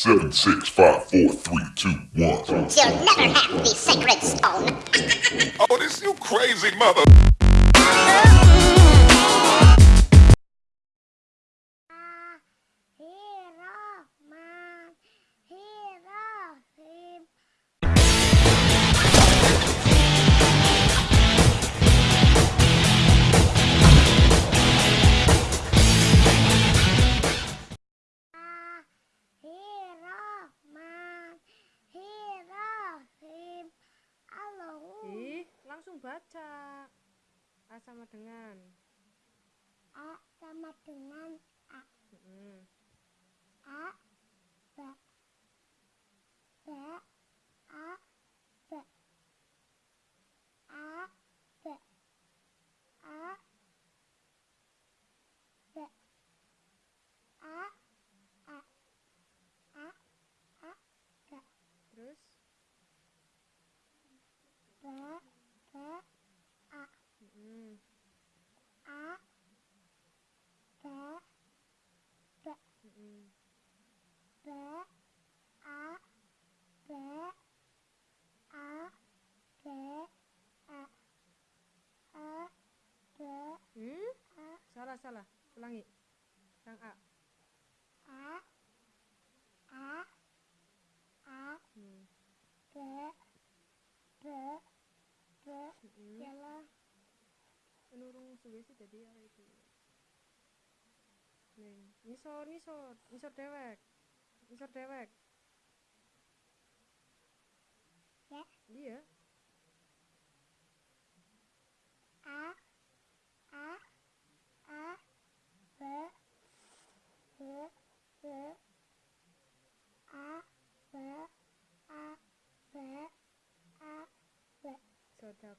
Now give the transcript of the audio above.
Seven, six, five, four, three, two, one. You'll never have the sacred stone. Oh, this you crazy mother. Baca. A sama dengan. A sama dengan A Mm-mm. A ba ba A ba A ba A ba A A A A ba Terus ba ba A mm-mm. A ba ba a ba a ba a a ba Hmm? a Salah, salah. Ulangi. Yang A. a a a Hmm. ba ba ba Mm-mm. yalah Penurung suwe sih jadi ya itu. Ning ngisor ngisor, ngisor dewek. Ngisor dewek. Ya? Iya. A A A B B B A B A B A B Sudah